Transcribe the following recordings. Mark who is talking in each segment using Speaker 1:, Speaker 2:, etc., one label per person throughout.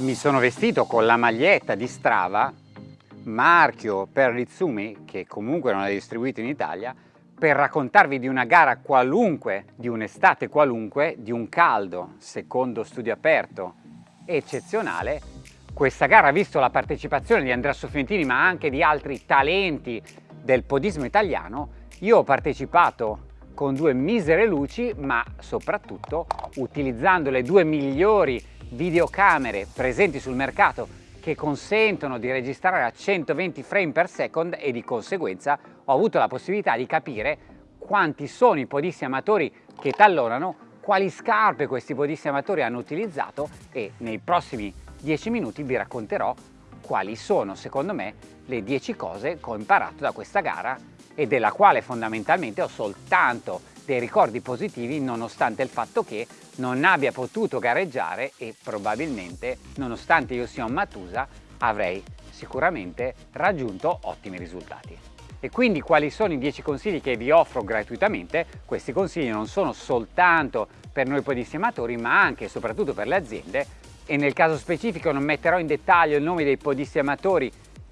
Speaker 1: Mi sono vestito con la maglietta di Strava, marchio per Ritsumi, che comunque non è distribuito in Italia, per raccontarvi di una gara qualunque, di un'estate qualunque, di un caldo, secondo studio aperto, eccezionale. Questa gara ha visto la partecipazione di Andrea Soffientini ma anche di altri talenti del podismo italiano. Io ho partecipato con due misere luci ma soprattutto utilizzando le due migliori videocamere presenti sul mercato che consentono di registrare a 120 frame per second e di conseguenza ho avuto la possibilità di capire quanti sono i podisti amatori che tallonano, quali scarpe questi podisti amatori hanno utilizzato e nei prossimi 10 minuti vi racconterò quali sono secondo me le 10 cose che ho imparato da questa gara e della quale fondamentalmente ho soltanto dei ricordi positivi nonostante il fatto che non abbia potuto gareggiare e probabilmente, nonostante io sia un Matusa, avrei sicuramente raggiunto ottimi risultati. E quindi quali sono i 10 consigli che vi offro gratuitamente? Questi consigli non sono soltanto per noi podissematori ma anche e soprattutto per le aziende e nel caso specifico non metterò in dettaglio il nome dei podissematori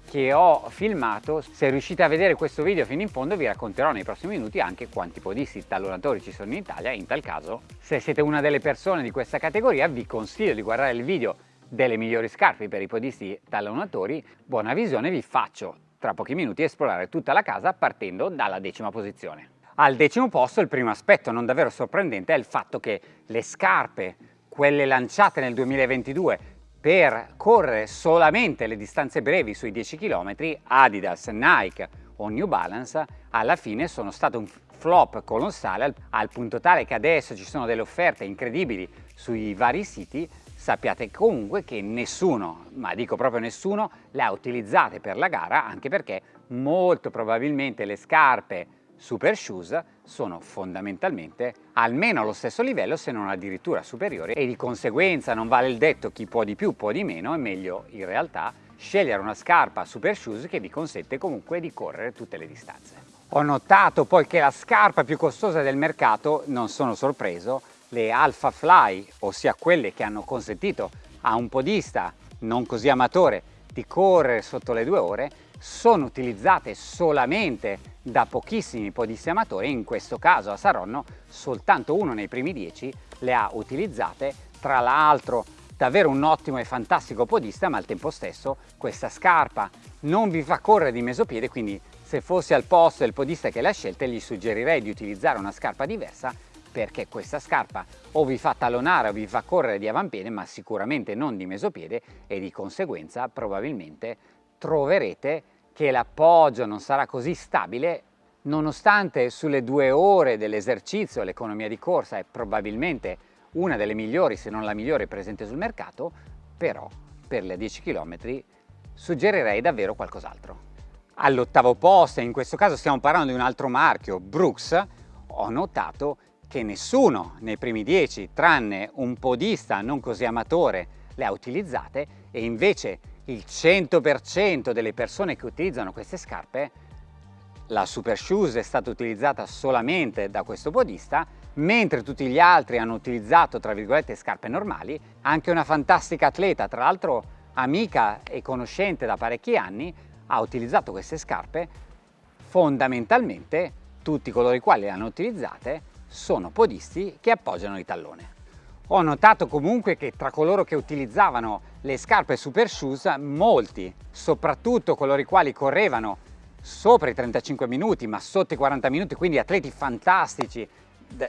Speaker 1: che ho filmato. Se riuscite a vedere questo video fino in fondo vi racconterò nei prossimi minuti anche quanti podisti tallonatori ci sono in Italia in tal caso se siete una delle persone di questa categoria vi consiglio di guardare il video delle migliori scarpe per i podisti tallonatori. Buona visione, vi faccio tra pochi minuti esplorare tutta la casa partendo dalla decima posizione. Al decimo posto il primo aspetto non davvero sorprendente è il fatto che le scarpe, quelle lanciate nel 2022 per correre solamente le distanze brevi sui 10 km, Adidas, Nike o New Balance alla fine sono state un flop colossale al, al punto tale che adesso ci sono delle offerte incredibili sui vari siti. Sappiate comunque che nessuno, ma dico proprio nessuno, le ha utilizzate per la gara anche perché molto probabilmente le scarpe Super Shoes sono fondamentalmente almeno allo stesso livello se non addirittura superiori e di conseguenza non vale il detto chi può di più può di meno, è meglio in realtà scegliere una scarpa Super Shoes che vi consente comunque di correre tutte le distanze. Ho notato poi che la scarpa più costosa del mercato, non sono sorpreso, le Alpha Fly, ossia quelle che hanno consentito a un podista non così amatore di correre sotto le due ore, sono utilizzate solamente da pochissimi podisti amatori, in questo caso a Saronno soltanto uno nei primi dieci le ha utilizzate, tra l'altro davvero un ottimo e fantastico podista ma al tempo stesso questa scarpa non vi fa correre di mesopiede quindi se fossi al posto del podista che l'ha scelta gli suggerirei di utilizzare una scarpa diversa perché questa scarpa o vi fa talonare o vi fa correre di avampiede ma sicuramente non di mesopiede e di conseguenza probabilmente troverete che l'appoggio non sarà così stabile nonostante sulle due ore dell'esercizio l'economia di corsa è probabilmente una delle migliori se non la migliore presente sul mercato però per le 10 km suggerirei davvero qualcos'altro. All'ottavo posto, in questo caso stiamo parlando di un altro marchio, Brooks, ho notato che nessuno nei primi 10, tranne un podista non così amatore, le ha utilizzate e invece il 100% delle persone che utilizzano queste scarpe, la Super Shoes è stata utilizzata solamente da questo podista, mentre tutti gli altri hanno utilizzato, tra virgolette, scarpe normali. Anche una fantastica atleta, tra l'altro amica e conoscente da parecchi anni, ha utilizzato queste scarpe. Fondamentalmente tutti coloro i quali le hanno utilizzate sono podisti che appoggiano il tallone. Ho notato comunque che tra coloro che utilizzavano le scarpe super shoes, molti, soprattutto coloro i quali correvano sopra i 35 minuti ma sotto i 40 minuti, quindi atleti fantastici,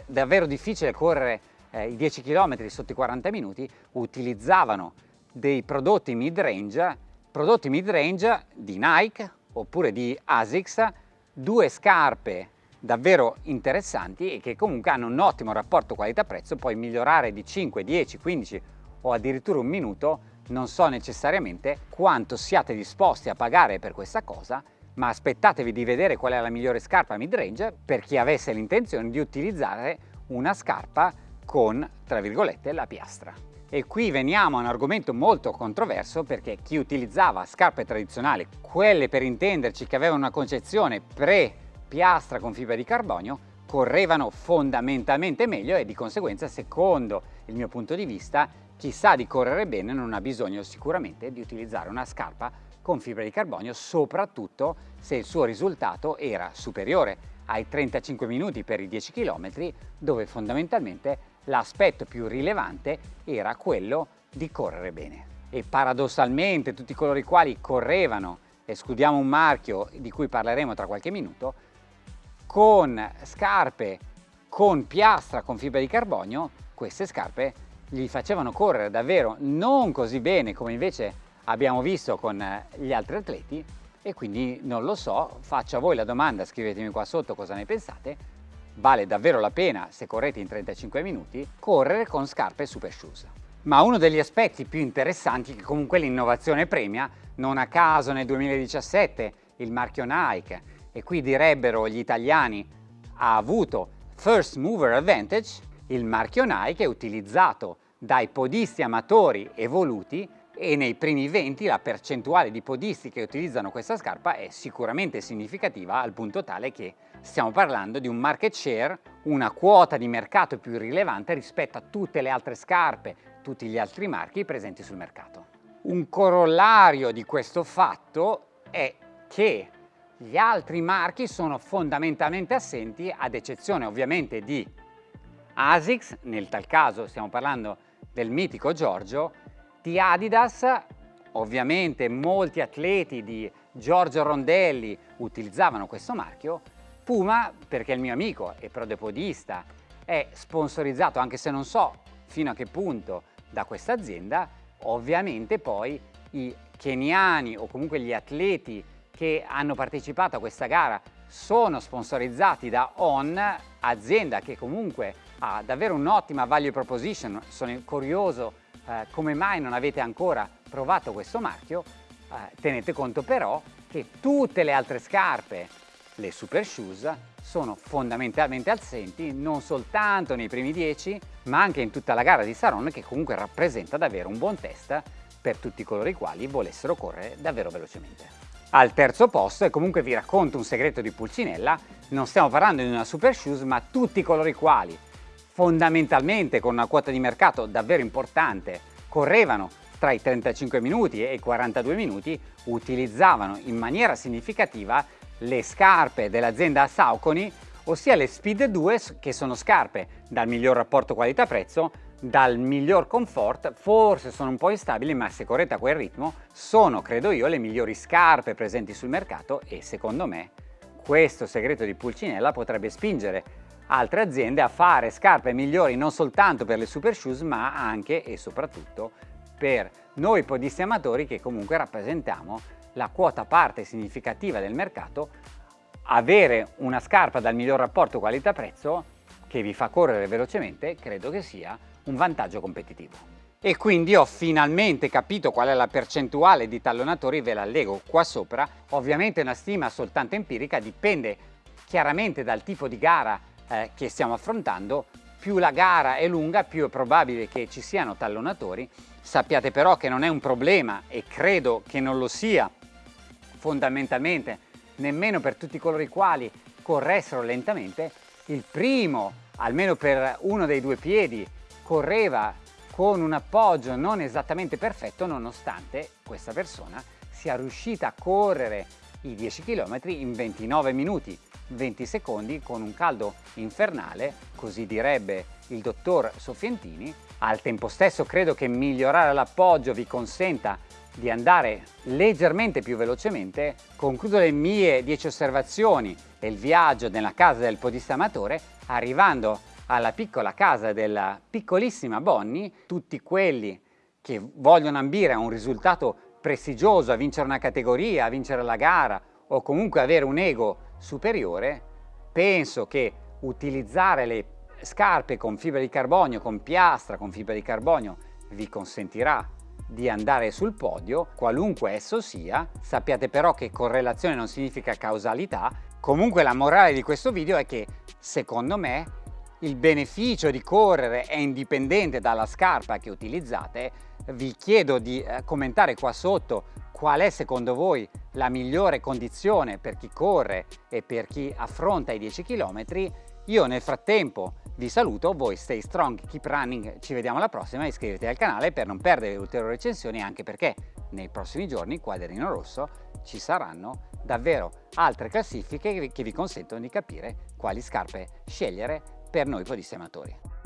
Speaker 1: davvero difficile correre eh, i 10 km sotto i 40 minuti, utilizzavano dei prodotti mid-range, prodotti mid-range di Nike oppure di ASICS, due scarpe davvero interessanti e che comunque hanno un ottimo rapporto qualità-prezzo, puoi migliorare di 5, 10, 15 o addirittura un minuto, non so necessariamente quanto siate disposti a pagare per questa cosa, ma aspettatevi di vedere qual è la migliore scarpa mid-range per chi avesse l'intenzione di utilizzare una scarpa con, tra virgolette, la piastra. E qui veniamo a un argomento molto controverso perché chi utilizzava scarpe tradizionali, quelle per intenderci che avevano una concezione pre piastra con fibra di carbonio correvano fondamentalmente meglio e di conseguenza secondo il mio punto di vista chi sa di correre bene non ha bisogno sicuramente di utilizzare una scarpa con fibra di carbonio, soprattutto se il suo risultato era superiore ai 35 minuti per i 10 km, dove fondamentalmente l'aspetto più rilevante era quello di correre bene. E paradossalmente tutti coloro i quali correvano, escludiamo un marchio di cui parleremo tra qualche minuto, con scarpe con piastra con fibra di carbonio, queste scarpe gli facevano correre davvero non così bene come invece abbiamo visto con gli altri atleti e quindi non lo so, faccio a voi la domanda, scrivetemi qua sotto cosa ne pensate, vale davvero la pena, se correte in 35 minuti, correre con scarpe super shoes. Ma uno degli aspetti più interessanti che comunque l'innovazione premia, non a caso nel 2017 il marchio Nike, e qui direbbero gli italiani, ha avuto First Mover Advantage, il marchio Nike è utilizzato dai podisti amatori evoluti e nei primi 20 la percentuale di podisti che utilizzano questa scarpa è sicuramente significativa al punto tale che stiamo parlando di un market share, una quota di mercato più rilevante rispetto a tutte le altre scarpe, tutti gli altri marchi presenti sul mercato. Un corollario di questo fatto è che gli altri marchi sono fondamentalmente assenti, ad eccezione ovviamente di ASICS, nel tal caso stiamo parlando del mitico Giorgio, di Adidas, ovviamente molti atleti di Giorgio Rondelli utilizzavano questo marchio, Puma, perché il mio amico è prodepodista, è sponsorizzato, anche se non so fino a che punto, da questa azienda, ovviamente poi i keniani o comunque gli atleti che hanno partecipato a questa gara sono sponsorizzati da ON, azienda che comunque ha davvero un'ottima value proposition. Sono curioso eh, come mai non avete ancora provato questo marchio. Eh, tenete conto però che tutte le altre scarpe, le super shoes, sono fondamentalmente assenti non soltanto nei primi 10 ma anche in tutta la gara di Saron che comunque rappresenta davvero un buon test per tutti coloro i quali volessero correre davvero velocemente. Al terzo posto, e comunque vi racconto un segreto di Pulcinella, non stiamo parlando di una super shoes, ma tutti i quali. Fondamentalmente con una quota di mercato davvero importante correvano tra i 35 minuti e i 42 minuti utilizzavano in maniera significativa le scarpe dell'azienda Saucony, ossia le Speed 2 che sono scarpe dal miglior rapporto qualità-prezzo dal miglior comfort, forse sono un po' instabili ma se correte a quel ritmo sono, credo io, le migliori scarpe presenti sul mercato e secondo me questo segreto di Pulcinella potrebbe spingere altre aziende a fare scarpe migliori non soltanto per le super shoes ma anche e soprattutto per noi podisti amatori che comunque rappresentiamo la quota parte significativa del mercato avere una scarpa dal miglior rapporto qualità-prezzo che vi fa correre velocemente credo che sia un vantaggio competitivo. E quindi ho finalmente capito qual è la percentuale di tallonatori, ve la leggo qua sopra. Ovviamente una stima soltanto empirica dipende chiaramente dal tipo di gara eh, che stiamo affrontando. Più la gara è lunga, più è probabile che ci siano tallonatori. Sappiate però che non è un problema e credo che non lo sia fondamentalmente nemmeno per tutti coloro i quali corressero lentamente. Il primo, almeno per uno dei due piedi, correva con un appoggio non esattamente perfetto nonostante questa persona sia riuscita a correre i 10 km in 29 minuti 20 secondi con un caldo infernale, così direbbe il dottor Soffientini. Al tempo stesso credo che migliorare l'appoggio vi consenta di andare leggermente più velocemente. Concludo le mie 10 osservazioni e il viaggio nella casa del podista amatore arrivando alla piccola casa della piccolissima Bonnie, tutti quelli che vogliono ambire a un risultato prestigioso, a vincere una categoria, a vincere la gara o comunque avere un ego superiore, penso che utilizzare le scarpe con fibra di carbonio, con piastra, con fibra di carbonio, vi consentirà di andare sul podio, qualunque esso sia. Sappiate però che correlazione non significa causalità. Comunque la morale di questo video è che, secondo me, il beneficio di correre è indipendente dalla scarpa che utilizzate, vi chiedo di eh, commentare qua sotto qual è secondo voi la migliore condizione per chi corre e per chi affronta i 10 km. Io nel frattempo Vi saluto, voi stay strong, keep running, ci vediamo alla prossima, iscrivetevi al canale per non perdere ulteriori recensioni anche perché nei prossimi giorni, quadrino rosso, ci saranno davvero altre classifiche che vi consentono di capire quali scarpe scegliere per noi amatori.